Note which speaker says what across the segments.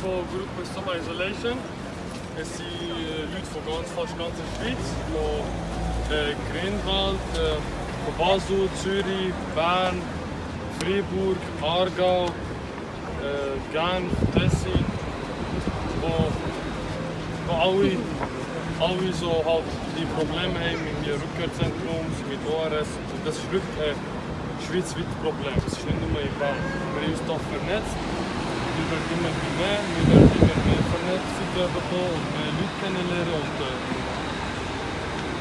Speaker 1: von Gruppe Summer Isolation. Es sind äh, Leute von ganz, fast ganz der Schweiz, äh, Grinwald, äh, von Basel, Zürich, Bern, Freiburg, Aargau, äh, Genf, Tessin, wo, wo alle, alle so halt die Probleme haben mit dem Rückkehrzentrum, mit ORS. Das ist wirklich ein schweizweites Problem. Es ist nicht nur in Bern. Wir haben uns da vernetzt. Werden immer mehr, werden immer mehr Vernetzungen bekommen und mehr Leute kennenlernen. Und,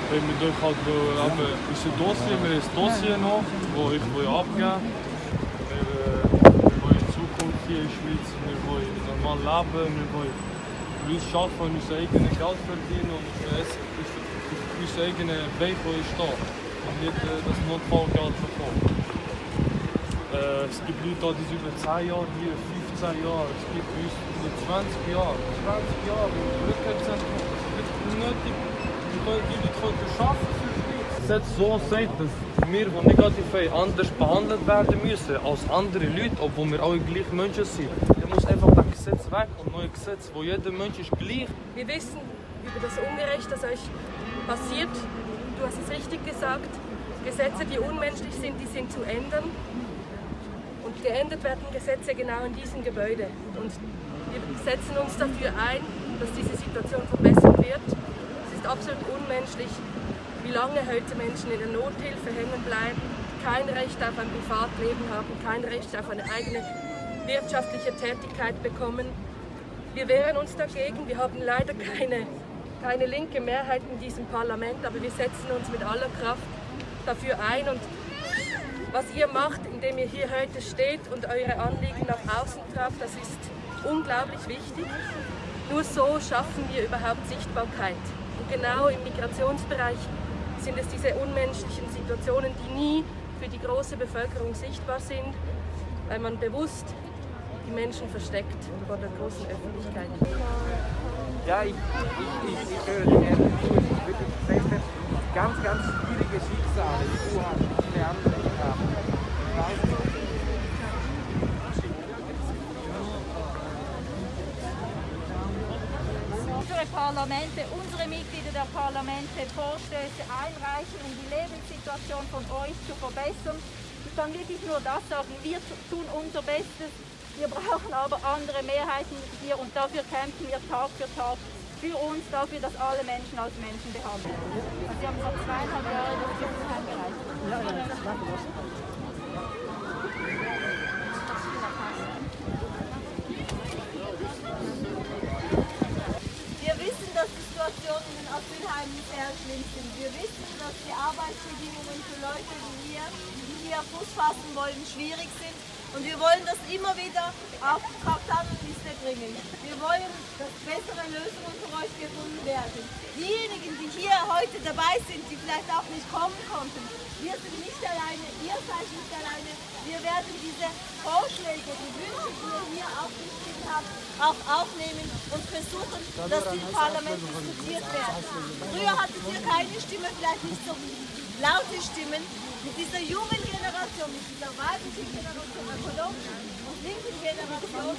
Speaker 1: wenn wir durch halt äh, eben unser Dossier, wir haben ein Dossier noch, das ich will abgeben will. Wir, wollen Zukunft hier in der Schweiz, wir wollen normal leben, wir wollen uns arbeiten, unser eigenes Geld verdienen und unser, eigenes Bein stehen. Und nicht äh, das Notfallgeld bekommen. Äh, es gibt Leute, die sind über 10 Jahre hier, 15 Jahre, es gibt uns über 20 Jahre, 20 Jahre im Rückkehrzentrum. Es wird nötig, die Leute können arbeiten für die Schweiz. Das Gesetz so sagt, dass wir, die negativ haben, anders behandelt werden müssen als andere Leute, obwohl wir alle gleich Menschen sind. Dann muss einfach das Gesetz weg und neue Gesetz, wo jeder Mensch ist gleich.
Speaker 2: Wir wissen über das Ungerecht, das euch passiert. Du hast es richtig gesagt. Gesetze, die unmenschlich sind, die sind zu ändern. Und geändert werden Gesetze genau in diesem Gebäude. Und wir setzen uns dafür ein, dass diese Situation verbessert wird. Es ist absolut unmenschlich, wie lange heute Menschen in der Nothilfe hängen bleiben, kein Recht auf ein Privatleben haben, kein Recht auf eine eigene wirtschaftliche Tätigkeit bekommen. Wir wehren uns dagegen. Wir haben leider keine, keine linke Mehrheit in diesem Parlament, aber wir setzen uns mit aller Kraft dafür ein. Und was ihr macht, indem ihr hier heute steht und eure Anliegen nach außen tragt, das ist unglaublich wichtig. Nur so schaffen wir überhaupt Sichtbarkeit. Und genau im Migrationsbereich sind es diese unmenschlichen Situationen, die nie für die große Bevölkerung sichtbar sind, weil man bewusst die Menschen versteckt vor der großen Öffentlichkeit.
Speaker 3: Ja, ich, ich, ich, ich höre dir gerne zu. Es ist wirklich ganz, ganz schwierige Schicksale, die du die viele andere
Speaker 4: unsere Parlamente, unsere Mitglieder der Parlamente Vorstöße einreichen, um die Lebenssituation von euch zu verbessern. Ich kann wirklich nur das sagen, wir tun unser Bestes. Wir brauchen aber andere Mehrheiten hier und dafür kämpfen wir Tag für Tag für uns, dafür, dass alle Menschen als Menschen behandelt werden. Also Sie haben vor zweieinhalb Jahren das Gesetz eingereicht. Ja, ja, Wir wissen, dass die Situation in den Asylheimen sehr schlimm sind. Wir wissen, dass die Arbeitsbedingungen für Leute wie wir, die hier Fuß fassen wollen, schwierig sind. Und wir wollen das immer wieder auf die Traktandenliste bringen. Wir wollen, dass bessere Lösungen für euch gefunden werden. Diejenigen, die hier heute dabei sind, die vielleicht auch nicht kommen konnten, wir sind nicht alleine, ihr seid nicht alleine. Wir werden diese Vorschläge, die Wünsche, die ihr hier aufgeschrieben habt, auch aufnehmen und versuchen, dass die im Parlament diskutiert werden. Früher hattet ihr keine Stimme, vielleicht nicht so laute Stimmen. Mit dieser jungen Generation, mit dieser weiblichen Generation, ökologischen und linken Generation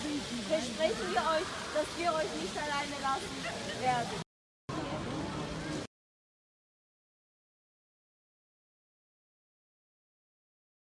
Speaker 4: versprechen wir euch, dass wir euch nicht alleine lassen werden.